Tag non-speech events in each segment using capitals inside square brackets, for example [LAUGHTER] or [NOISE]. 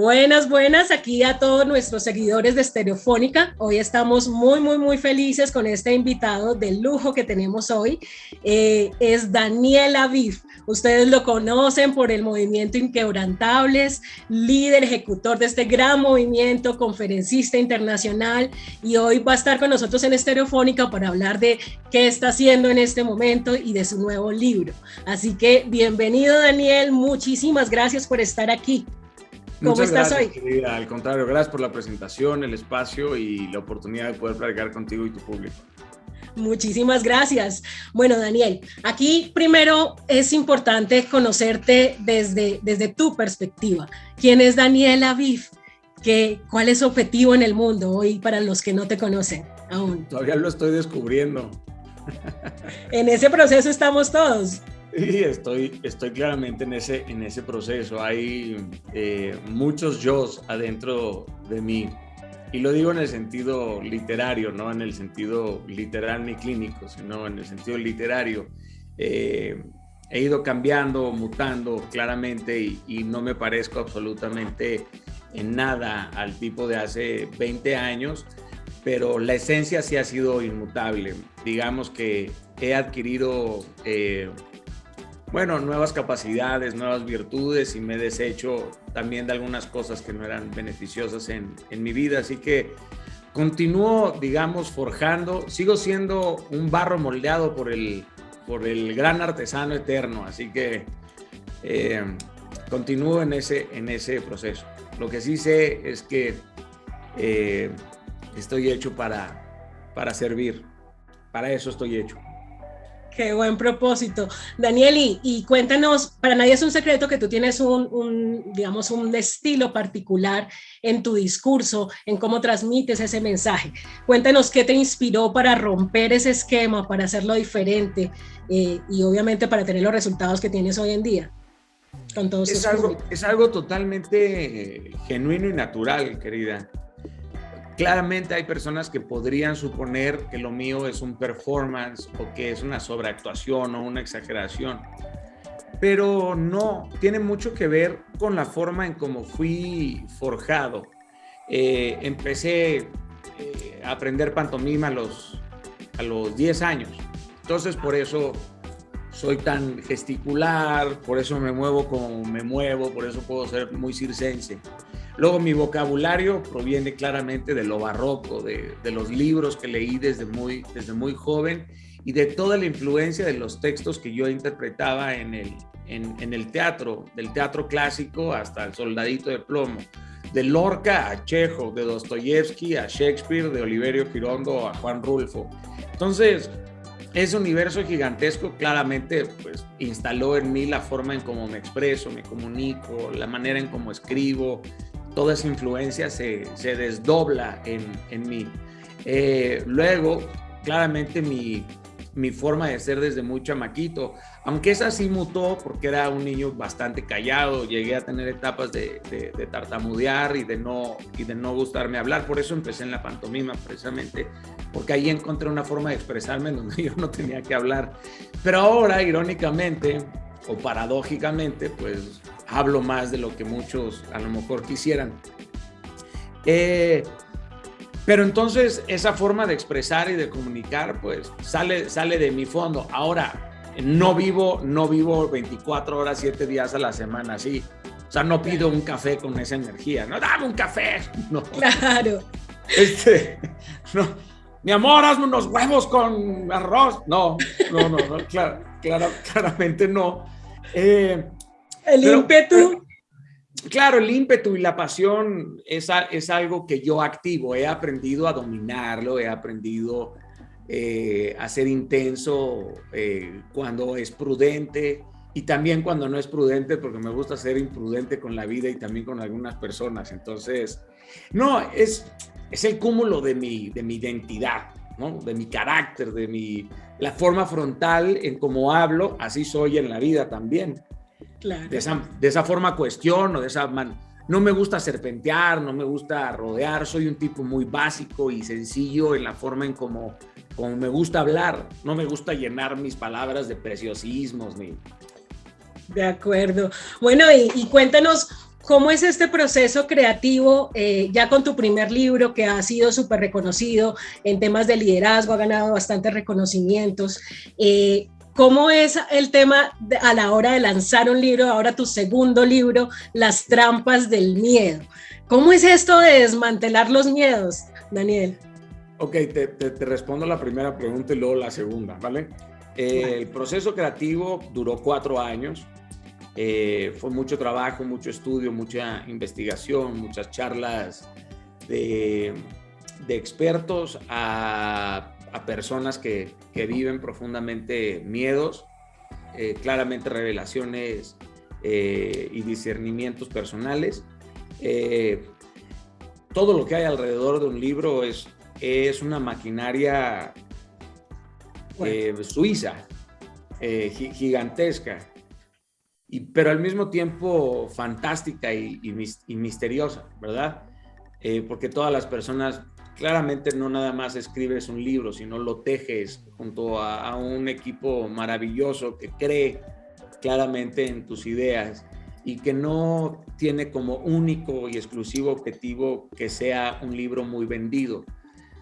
Buenas, buenas aquí a todos nuestros seguidores de Estereofónica. Hoy estamos muy, muy, muy felices con este invitado de lujo que tenemos hoy. Eh, es Daniel Aviv. Ustedes lo conocen por el movimiento Inquebrantables, líder ejecutor de este gran movimiento, conferencista internacional y hoy va a estar con nosotros en Estereofónica para hablar de qué está haciendo en este momento y de su nuevo libro. Así que bienvenido Daniel, muchísimas gracias por estar aquí. ¿Cómo estás hoy? Al contrario, gracias por la presentación, el espacio y la oportunidad de poder platicar contigo y tu público. Muchísimas gracias. Bueno, Daniel, aquí primero es importante conocerte desde, desde tu perspectiva. ¿Quién es Daniel Aviv? ¿Qué, ¿Cuál es su objetivo en el mundo hoy para los que no te conocen aún? Todavía lo estoy descubriendo. En ese proceso estamos todos. Sí, estoy, estoy claramente en ese, en ese proceso. Hay eh, muchos yo adentro de mí. Y lo digo en el sentido literario, no en el sentido literal ni clínico, sino en el sentido literario. Eh, he ido cambiando, mutando claramente y, y, no me parezco absolutamente en nada al tipo de hace 20 años, pero la esencia sí ha sido inmutable. Digamos que he adquirido eh, bueno, nuevas capacidades, nuevas virtudes y me he deshecho también de algunas cosas que no eran beneficiosas en, en mi vida. Así que continúo, digamos, forjando, sigo siendo un barro moldeado por el, por el gran artesano eterno, así que eh, continúo en ese, en ese proceso. Lo que sí sé es que eh, estoy hecho para, para servir, para eso estoy hecho. Qué buen propósito. Daniel, y, cuéntanos, para nadie es un secreto que tú tienes un, digamos, un estilo particular en tu discurso, en cómo transmites ese mensaje. Cuéntanos qué te inspiró para romper ese esquema, para hacerlo diferente eh, y obviamente para tener los resultados que tienes hoy en día. Con todos es, algo, es algo totalmente genuino y natural, querida. Claramente hay personas que podrían suponer que lo mío es un performance o que es una sobreactuación o una exageración, pero no, tiene mucho que ver con la forma en cómo fui forjado. Eh, empecé eh, a aprender pantomima a los, a los 10 años, entonces por eso soy tan gesticular, por eso me muevo como me muevo, por eso puedo ser muy circense. Luego mi vocabulario proviene claramente de lo barroco, de, los libros que leí desde muy, desde muy joven y de toda la influencia de los textos que yo interpretaba en el, en, el teatro, del teatro clásico hasta el soldadito de plomo, de Lorca a Chejo, de Dostoyevsky a Shakespeare, de Oliverio Girondo a Juan Rulfo. Entonces, ese universo gigantesco claramente pues, instaló en mí la forma en cómo me expreso, me comunico, la manera en cómo escribo, toda esa influencia se, desdobla en, mí. Eh, luego, claramente mi, forma de ser desde muy chamaquito, aunque esa sí mutó porque era un niño bastante callado, llegué a tener etapas de, tartamudear y de, no, y de no gustarme hablar, por eso empecé en la pantomima precisamente, porque ahí encontré una forma de expresarme en donde [LAUGHS] yo no tenía que hablar. Pero ahora, irónicamente, o paradójicamente, pues hablo más de lo que muchos a lo mejor quisieran. Eh, pero entonces esa forma de expresar y de comunicar, pues sale, sale de mi fondo. Ahora, no vivo, no vivo 24 horas, 7 días a la semana así. O sea, no pido un café con esa energía. No, dame un café. [LAUGHS] No. Claro. Este, [LAUGHS] no. Mi amor, hazme unos huevos con arroz. No, no, no, no claro, [LAUGHS] claramente no. Eh, el ímpetu. claro, el ímpetu y la pasión es, es, algo que yo activo. He aprendido a dominarlo, he aprendido eh, a ser intenso eh, cuando es prudente y también cuando no es prudente, porque me gusta ser imprudente con la vida y también con algunas personas. Entonces, no, es, es el cúmulo de mi, de mi identidad. ¿no? de mi carácter, de mi, la forma frontal en cómo hablo, así soy en la vida también. De, esa, de esa forma cuestiono, de esa man, no me gusta serpentear, no me gusta rodear, soy un tipo muy básico y sencillo en la forma en como, como me gusta hablar, no me gusta llenar mis palabras de preciosismos ni... De acuerdo. Bueno, y, y cuéntanos ¿cómo es este proceso creativo eh, ya con tu primer libro que ha sido súper reconocido en temas de liderazgo, ha ganado bastantes reconocimientos? Eh, ¿Cómo es el tema a la hora de lanzar un libro, ahora tu segundo libro, Las trampas del miedo? ¿Cómo es esto de desmantelar los miedos, Daniel? Ok, te, te, respondo la primera pregunta y luego la segunda, ¿vale? Eh, el proceso creativo duró cuatro años. Eh, fue mucho trabajo, mucho estudio, mucha investigación, muchas charlas de, de expertos a, a personas que, que, viven profundamente miedos, eh, claramente revelaciones y discernimientos personales. todo lo que hay alrededor de un libro es, es una maquinaria eh, suiza, eh, gigantesca, y, pero al mismo tiempo fantástica y, misteriosa, ¿verdad? Eh, porque todas las personas, claramente no nada más escribes un libro, sino lo tejes junto a, un equipo maravilloso que cree claramente en tus ideas y que no tiene como único y exclusivo objetivo que sea un libro muy vendido,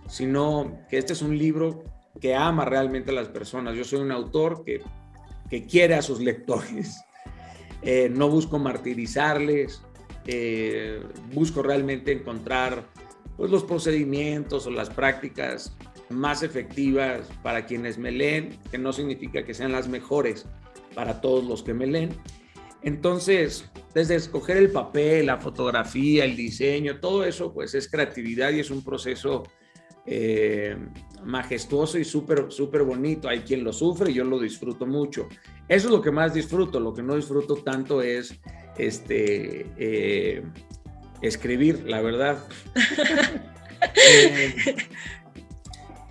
sino que este es un libro que ama realmente a las personas. Yo soy un autor que, que quiere a sus [LAUGHS] lectores. Eh, no busco martirizarles, eh, busco realmente encontrar pues, los procedimientos o las prácticas más efectivas para quienes me leen, que no significa que sean las mejores para todos los que me leen. Entonces, desde escoger el papel, la fotografía, el diseño, todo eso pues es creatividad y es un proceso eh, majestuoso y súper, súper bonito. Hay quien lo sufre yo lo disfruto mucho. Eso es lo que más disfruto. Lo que no disfruto tanto es este, eh, escribir, la verdad. [LAUGHS] Eh,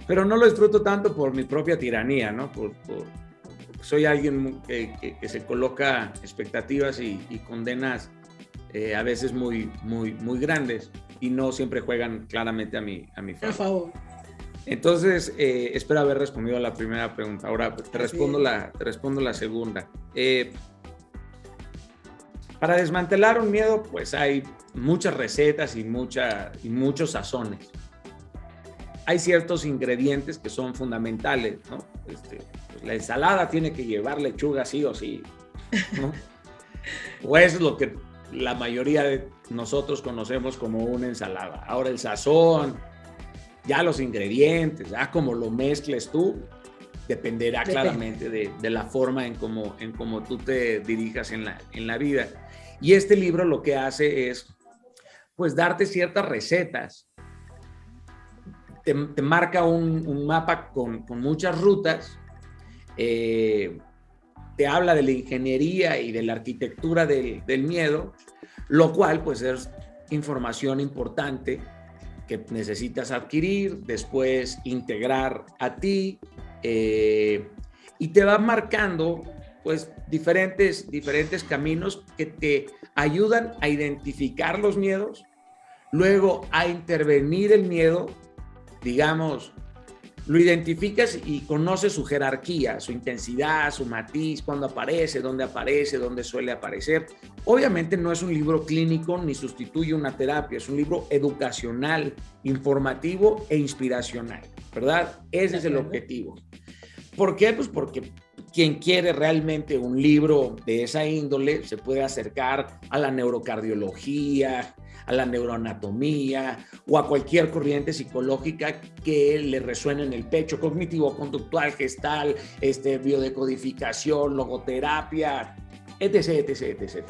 pero no lo disfruto tanto por mi propia tiranía, ¿no? Por, soy alguien que, se coloca expectativas y, condenas a veces muy, muy, muy grandes y no siempre juegan claramente a mi, a mi favor. Entonces, eh, espero haber respondido a la primera pregunta. Ahora te respondo, la, te respondo la segunda. Eh, para desmantelar un miedo, pues hay muchas recetas y, mucha, y muchos sazones. Hay ciertos ingredientes que son fundamentales, ¿no? Este, pues, la ensalada tiene que llevar lechuga sí o sí, ¿no? [LAUGHS] o es lo que la mayoría de nosotros conocemos como una ensalada. Ahora el sazón, ya los ingredientes, ya como lo mezcles tú, dependerá claramente de, la forma en cómo en cómo tú te dirijas en la, en la vida. Y este libro lo que hace es, pues, darte ciertas recetas. Te, marca un, mapa con, muchas rutas. Eh, te habla de la ingeniería y de la arquitectura del, miedo, lo cual pues es información importante que necesitas adquirir, después integrar a ti eh, y te va marcando pues diferentes, diferentes caminos que te ayudan a identificar los miedos, luego a intervenir el miedo, digamos, lo identificas y conoces su jerarquía, su intensidad, su matiz, cuándo aparece, dónde aparece, dónde suele aparecer. Obviamente no es un libro clínico ni sustituye una terapia, es un libro educacional, informativo e inspiracional, ¿verdad? Ese es el objetivo. ¿Por qué? Pues porque quien quiere realmente un libro de esa índole se puede acercar a la neurocardiología, a la neuroanatomía o a cualquier corriente psicológica que le resuene en el pecho, cognitivo-conductual, gestal, este, biodecodificación, logoterapia, etc, etc, etc.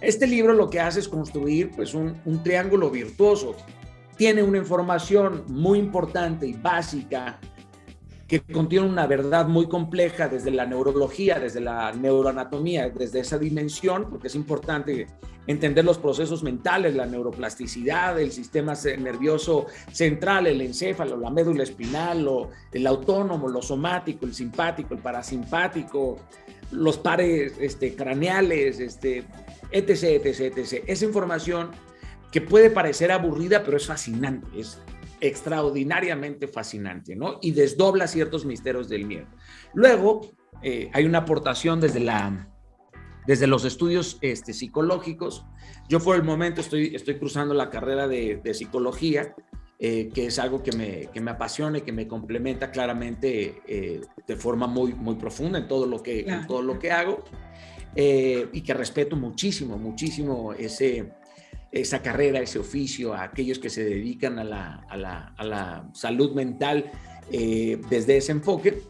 Este libro lo que hace es construir pues, un, un triángulo virtuoso. Tiene una información muy importante y básica que contiene una verdad muy compleja desde la neurología, desde la neuroanatomía, desde esa dimensión, porque es importante entender los procesos mentales, la neuroplasticidad, el sistema nervioso central, el encéfalo, la médula espinal, el autónomo, lo somático, el simpático, el parasimpático, los pares este, craneales, este, etc, etc, etc. Esa información que puede parecer aburrida, pero es fascinante, es extraordinariamente fascinante, ¿no? Y desdobla ciertos misterios del miedo. Luego, eh, hay una aportación desde la, desde los estudios este, psicológicos. Yo por el momento estoy, estoy cruzando la carrera de, psicología, eh, que es algo que me, que me apasiona y que me complementa claramente eh, de forma muy, muy profunda en todo lo que, en todo lo que hago. Eh, y que respeto muchísimo, muchísimo ese, esa carrera, ese oficio, a aquellos que se dedican a la, a la, a la salud mental desde ese enfoque.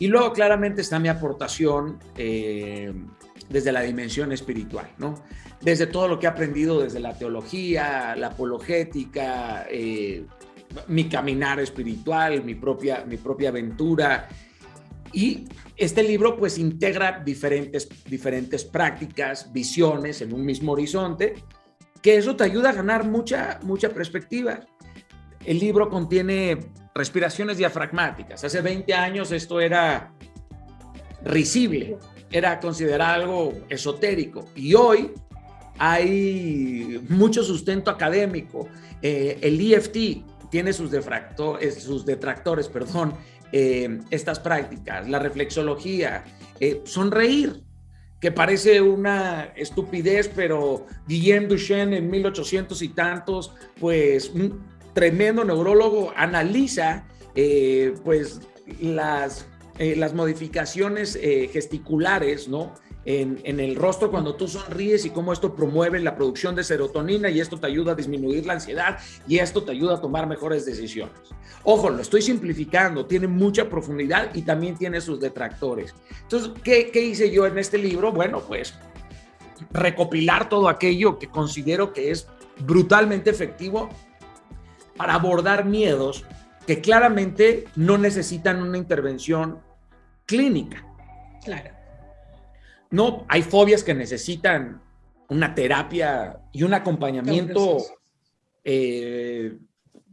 Y luego claramente está mi aportación eh, desde la dimensión espiritual, ¿no? Desde todo lo que he aprendido desde la teología, la apologética, eh, mi caminar espiritual, mi propia, mi propia aventura. Y este libro pues integra diferentes, diferentes prácticas, visiones en un mismo horizonte, que eso te ayuda a ganar mucha, mucha perspectiva. El libro contiene respiraciones diafragmáticas. Hace 20 años esto era risible, era considerado algo esotérico y hoy hay mucho sustento académico. Eh, el EFT tiene sus, sus detractores, perdón, eh, estas prácticas, la reflexología, eh, sonreír, que parece una estupidez, pero Guillaume Duchenne en 1800 y tantos, pues tremendo neurólogo, analiza eh, pues las, eh, las modificaciones eh, gesticulares, ¿no? En, el rostro cuando tú sonríes y cómo esto promueve la producción de serotonina y esto te ayuda a disminuir la ansiedad y esto te ayuda a tomar mejores decisiones. Ojo, lo estoy simplificando, tiene mucha profundidad y también tiene sus detractores. Entonces, ¿qué, qué hice yo en este libro? Bueno, pues recopilar todo aquello que considero que es brutalmente efectivo para abordar miedos que claramente no necesitan una intervención clínica. Claro. No, hay fobias que necesitan una terapia y un acompañamiento eh,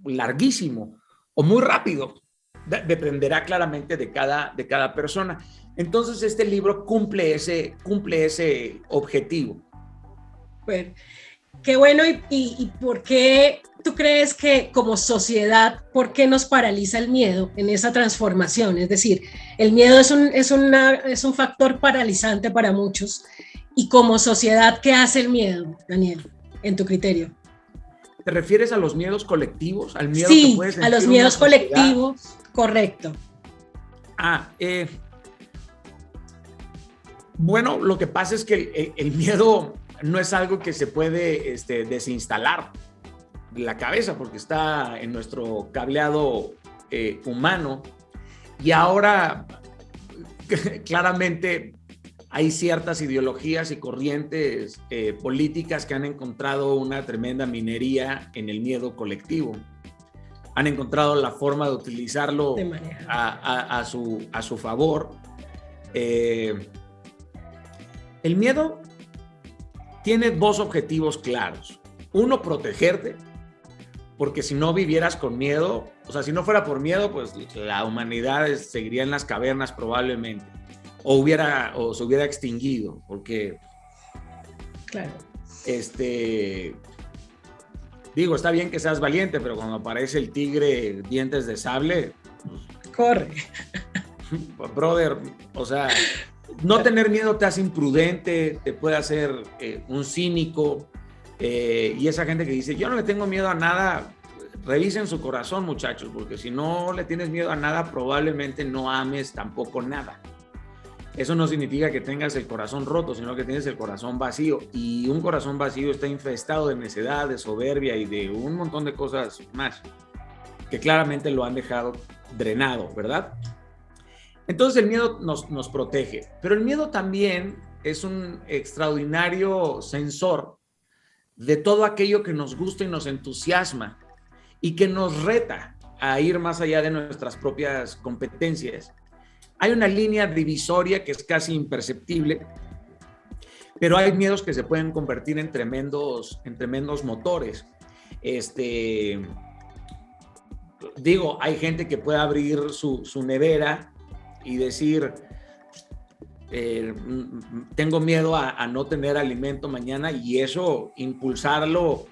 larguísimo o muy rápido. Dependerá claramente de cada, de cada persona. Entonces, este libro cumple ese, cumple ese objetivo. Bueno, qué bueno. ¿Y, y por qué tú crees que como sociedad, por qué nos paraliza el miedo en esa transformación? Es decir, el miedo es un, es una, es un factor paralizante para muchos. Y como sociedad, ¿qué hace el miedo, Daniel, en tu criterio? ¿Te refieres a los miedos colectivos? Al miedo sí, a los miedos colectivos, correcto. Ah, eh, bueno, lo que pasa es que el, miedo no es algo que se puede este, desinstalar la cabeza porque está en nuestro cableado eh, humano y ahora [LAUGHS] claramente hay ciertas ideologías y corrientes eh, políticas que han encontrado una tremenda minería en el miedo colectivo. Han encontrado la forma de utilizarlo a, su, a su favor. Eh, el miedo tiene dos objetivos claros. Uno, protegerte porque si no vivieras con miedo, o sea, si no fuera por miedo, pues la humanidad seguiría en las cavernas probablemente, o hubiera, o se hubiera extinguido, porque, claro, este, digo, está bien que seas valiente, pero cuando aparece el tigre dientes de sable, pues, corre, [LAUGHS] brother, o sea, no tener miedo te hace imprudente, te puede hacer eh, un cínico, eh, y esa gente que dice, yo no le tengo miedo a nada, revisen su corazón muchachos, porque si no le tienes miedo a nada, probablemente no ames tampoco nada. Eso no significa que tengas el corazón roto, sino que tienes el corazón vacío. Y un corazón vacío está infestado de necedad, de soberbia y de un montón de cosas más que claramente lo han dejado drenado, ¿verdad? Entonces el miedo nos, nos protege, pero el miedo también es un extraordinario sensor de todo aquello que nos gusta y nos entusiasma y que nos reta a ir más allá de nuestras propias competencias. Hay una línea divisoria que es casi imperceptible, pero hay miedos que se pueden convertir en tremendos, en tremendos motores. Este, digo, hay gente que puede abrir su, su nevera y decir, eh, tengo miedo a, no tener alimento mañana y eso impulsarlo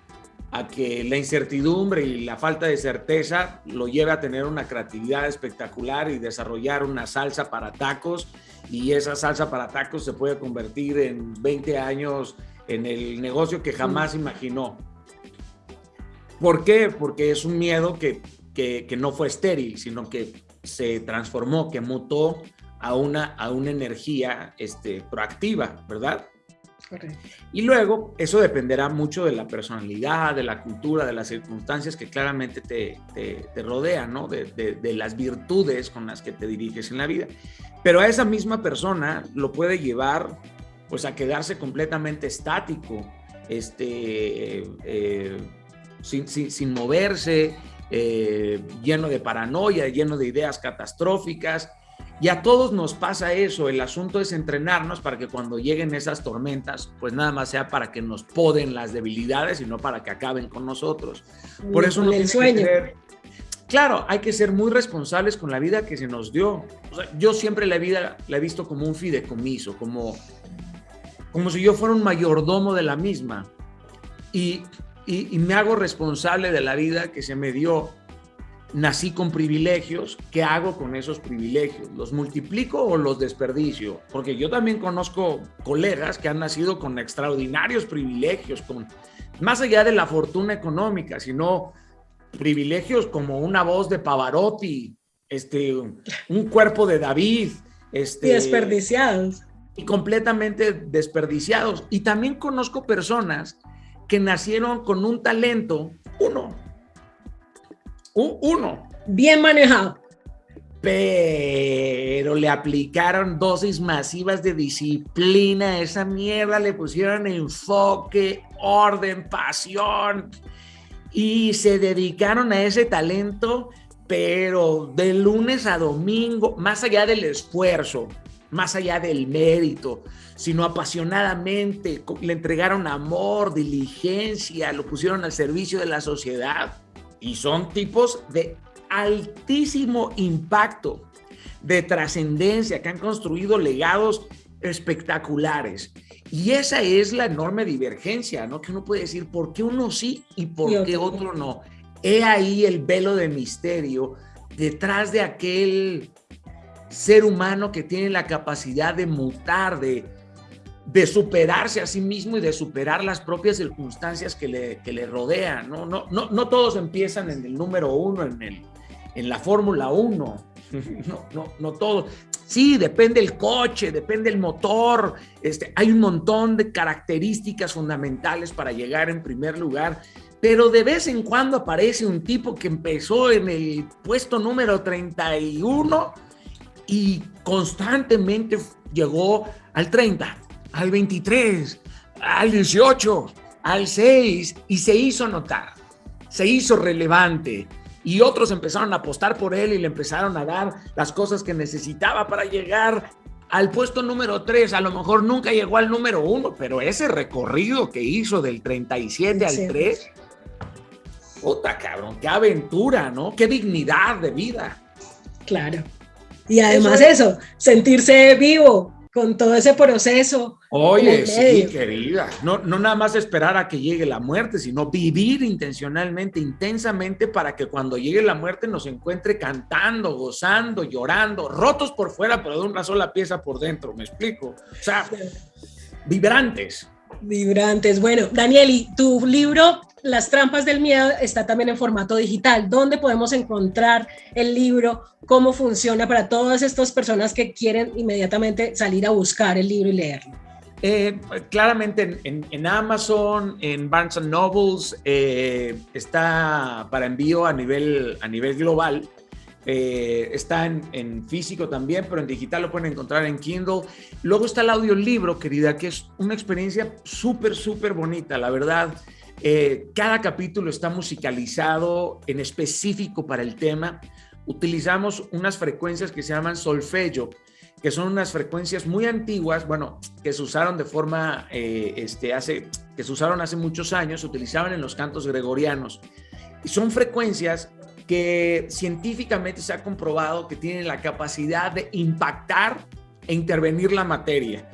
a que la incertidumbre y la falta de certeza lo lleve a tener una creatividad espectacular y desarrollar una salsa para tacos y esa salsa para tacos se puede convertir en 20 años en el negocio que jamás imaginó. ¿Por qué? Porque es un miedo que, que, no fue estéril, sino que se transformó, que mutó a una, a una energía este, proactiva, ¿verdad? Y luego, eso dependerá mucho de la personalidad, de la cultura, de las circunstancias que claramente te, te, rodean, ¿no? De, de, las virtudes con las que te diriges en la vida. Pero a esa misma persona lo puede llevar, pues, a quedarse completamente estático, este, eh, sin, sin, sin, moverse, eh, lleno de paranoia, lleno de ideas catastróficas, y a todos nos pasa eso, el asunto es entrenarnos para que cuando lleguen esas tormentas, pues nada más sea para que nos poden las debilidades y no para que acaben con nosotros. Por eso no el sueño. claro, hay que ser muy responsables con la vida que se nos dio. yo siempre la vida la he visto como un fideicomiso, como, como si yo fuera un mayordomo de la misma. y, y me hago responsable de la vida que se me dio nací con privilegios, ¿qué hago con esos privilegios? ¿Los multiplico o los desperdicio? Porque yo también conozco colegas que han nacido con extraordinarios privilegios, con más allá de la fortuna económica, sino privilegios como una voz de Pavarotti, este, un cuerpo de David, este, y desperdiciados. Y completamente desperdiciados. Y también conozco personas que nacieron con un talento, uno, uno. Bien manejado. Pero le aplicaron dosis masivas de disciplina a esa mierda, le pusieron enfoque, orden, pasión y se dedicaron a ese talento, pero de lunes a domingo, más allá del esfuerzo, más allá del mérito, sino apasionadamente, le entregaron amor, diligencia, lo pusieron al servicio de la sociedad y son tipos de altísimo impacto, de trascendencia, que han construido legados espectaculares. Y esa es la enorme divergencia, ¿no? Que uno puede decir, ¿por qué uno sí y por qué otro no? He ahí el velo de misterio detrás de aquel ser humano que tiene la capacidad de mutar, de, de superarse a sí mismo y de superar las propias circunstancias que le, que le rodean. ¿no? No, no, no todos empiezan en el número uno, en, el, en la Fórmula 1. [LAUGHS] No, no, no todos. Sí, depende el coche, depende el motor. Este, hay un montón de características fundamentales para llegar en primer lugar. Pero de vez en cuando aparece un tipo que empezó en el puesto número 31 y constantemente llegó al 30 al 23, al 18, al 6 y se hizo notar, se hizo relevante y otros empezaron a apostar por él y le empezaron a dar las cosas que necesitaba para llegar al puesto número 3. A lo mejor nunca llegó al número 1, pero ese recorrido que hizo del 37 al 3, puta cabrón, qué aventura, ¿no? Qué dignidad de vida. Claro. Y además eso sentirse vivo, con todo ese proceso. Oye, sí, querida, no, no nada más esperar a que llegue la muerte, sino vivir intencionalmente, intensamente, para que cuando llegue la muerte nos encuentre cantando, gozando, llorando, rotos por fuera, pero de una sola pieza por dentro, ¿me explico? O sea, vibrantes. Vibrantes. Bueno, Danieli, tu libro Las trampas del miedo está también en formato digital. ¿Dónde podemos encontrar el libro? ¿Cómo funciona para todas estas personas que quieren inmediatamente salir a buscar el libro y leerlo? Eh, claramente en, Amazon, en Barnes Nobles, eh, está para envío a nivel, a nivel global. Eh, está en, físico también, pero en digital lo pueden encontrar en Kindle. Luego está el audiolibro, querida, que es una experiencia súper, súper bonita, la verdad. Eh, cada capítulo está musicalizado en específico para el tema. Utilizamos unas frecuencias que se llaman solfeggio, que son unas frecuencias muy antiguas, bueno, que se usaron de forma, eh, este, hace, que se usaron hace muchos años, se utilizaban en los cantos gregorianos. Y son frecuencias que científicamente se ha comprobado que tienen la capacidad de impactar e intervenir la materia,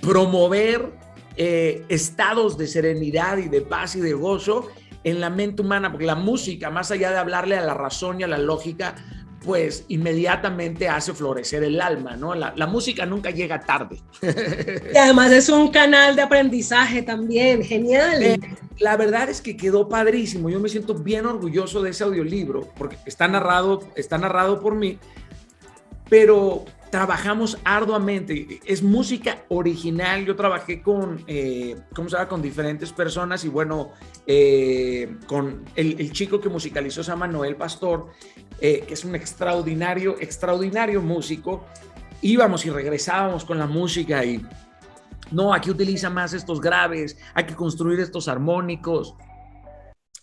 promover eh, estados de serenidad y de paz y de gozo en la mente humana, porque la música, más allá de hablarle a la razón y a la lógica, pues inmediatamente hace florecer el alma, ¿no? La, música nunca llega tarde. [LAUGHS] Y además es un canal de aprendizaje también, genial. Eh, la verdad es que quedó padrísimo, yo me siento bien orgulloso de ese audiolibro, porque está narrado, está narrado por mí, pero trabajamos arduamente. Es música original. Yo trabajé con, eh, ¿cómo se llama? Con diferentes personas y bueno, eh, con el, chico que musicalizó se llama Noel Pastor, eh, que es un extraordinario, extraordinario músico. Íbamos y regresábamos con la música y no, aquí utiliza más estos graves, hay que construir estos armónicos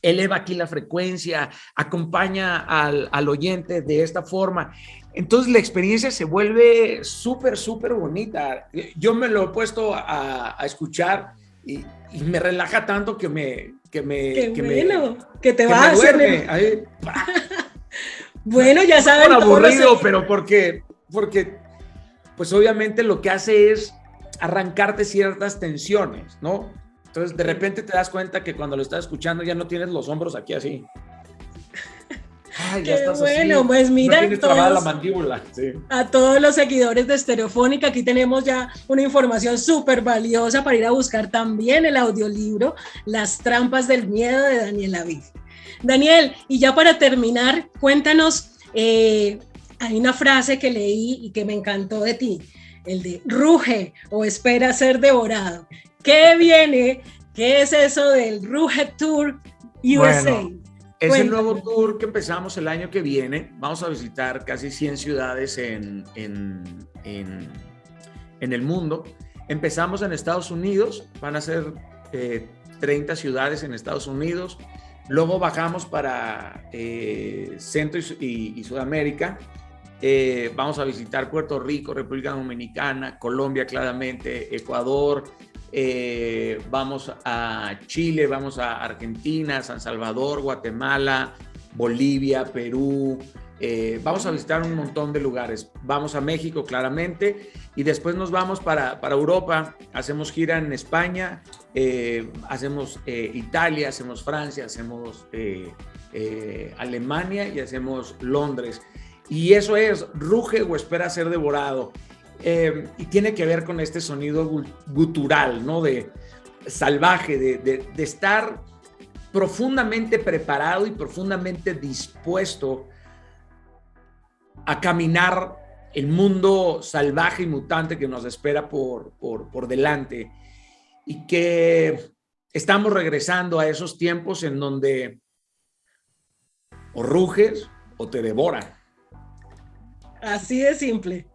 eleva aquí la frecuencia, acompaña al, al, oyente de esta forma. Entonces la experiencia se vuelve súper, súper bonita. Yo me lo he puesto a, escuchar y, me relaja tanto que me... Que me que bueno, que te va a hacer... bueno, ya saben. aburrido, pero porque, porque, pues obviamente lo que hace es arrancarte ciertas tensiones, ¿no? Entonces de repente te das cuenta que cuando lo estás escuchando ya no tienes los hombros aquí así. Ay, ya estás bueno, pues mira, la mandíbula. a todos los seguidores de Estereofónica, aquí tenemos ya una información súper valiosa para ir a buscar también el audiolibro Las trampas del miedo de Daniel Aviv. Daniel, y ya para terminar, cuéntanos, eh, hay una frase que leí y que me encantó de ti, el de ruge o espera ser devorado. ¿Qué viene? ¿Qué es eso del Ruge Tour USA? Es el nuevo tour que empezamos el año que viene. Vamos a visitar casi 100 ciudades en, en, en, el mundo. Empezamos en Estados Unidos, van a ser 30 eh, ciudades en Estados Unidos. Luego bajamos para eh, Centro y, Sudamérica. Eh, vamos a visitar Puerto Rico, República Dominicana, Colombia claramente, Ecuador, eh, vamos a Chile, vamos a Argentina, San Salvador, Guatemala, Bolivia, Perú. Eh, vamos a visitar un montón de lugares. Vamos a México, claramente, y después nos vamos para, para Europa. Hacemos gira en España, eh, hacemos Italia, hacemos Francia, hacemos Alemania y hacemos Londres. Y eso es, ruge o espera ser devorado. Eh, y tiene que ver con este sonido gutural, ¿no? De salvaje, de, estar profundamente preparado y profundamente dispuesto a caminar el mundo salvaje y mutante que nos espera por, por, por delante y que estamos regresando a esos tiempos en donde o ruges o te devoran. Así de simple.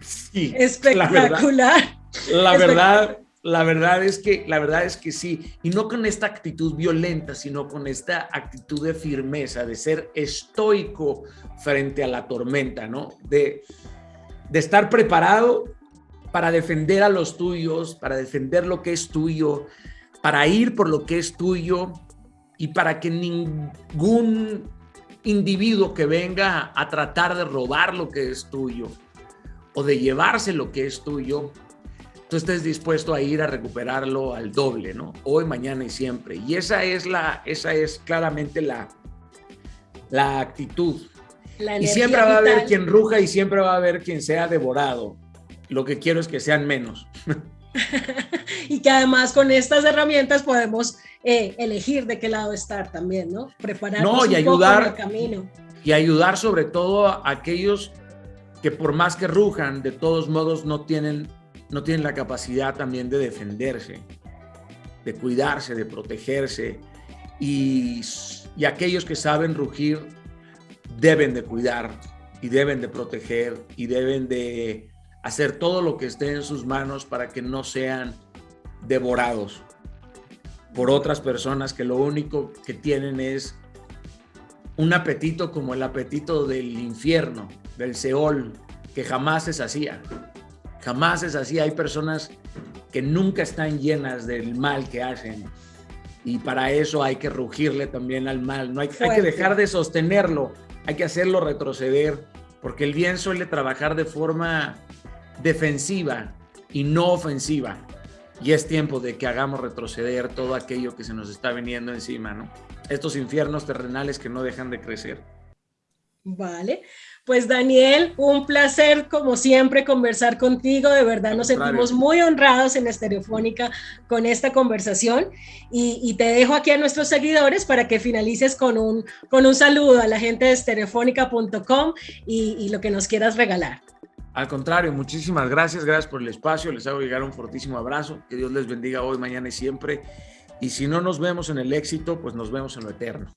Sí, espectacular. La verdad, la verdad, es que la verdad es que sí, y no con esta actitud violenta, sino con esta actitud de firmeza, de ser estoico frente a la tormenta, ¿no? De, de estar preparado para defender a los tuyos, para defender lo que es tuyo, para ir por lo que es tuyo y para que ningún individuo que venga a tratar de robar lo que es tuyo o de llevarse lo que es tuyo, tú estés dispuesto a ir a recuperarlo al doble, ¿no? Hoy, mañana y siempre. Y esa es la, esa es claramente la, la actitud. y siempre va a haber quien ruja y siempre va a haber quien sea devorado. Lo que quiero es que sean menos. [LAUGHS] y que además con estas herramientas podemos eh, elegir de qué lado estar también, ¿no? Prepararnos y ayudar, el camino. Y ayudar sobre todo a aquellos que por más que rujan, de todos modos no tienen, no tienen la capacidad también de defenderse, de cuidarse, de protegerse. Y, y aquellos que saben rugir deben de cuidar y deben de proteger y deben de hacer todo lo que esté en sus manos para que no sean devorados por otras personas que lo único que tienen es un apetito como el apetito del infierno, del Seol, que jamás se hacía. Jamás se hacía. Hay personas que nunca están llenas del mal que hacen. Y para eso hay que rugirle también al mal. No hay, hay que dejar de sostenerlo, hay que hacerlo retroceder, porque el bien suele trabajar de forma defensiva y no ofensiva. y es tiempo de que hagamos retroceder todo aquello que se nos está viniendo encima, ¿no? Estos infiernos terrenales que no dejan de crecer. Vale, pues Daniel, un placer como siempre conversar contigo, de verdad nos sentimos muy honrados en Estereofónica con esta conversación y, te dejo aquí a nuestros seguidores para que finalices con un, con un saludo a la gente de estereofónica.com y, y lo que nos quieras regalar. Al contrario, muchísimas gracias, gracias por el espacio, les hago llegar un fortísimo abrazo, que Dios les bendiga hoy, mañana y siempre. Y si no nos vemos en el éxito, pues nos vemos en lo eterno.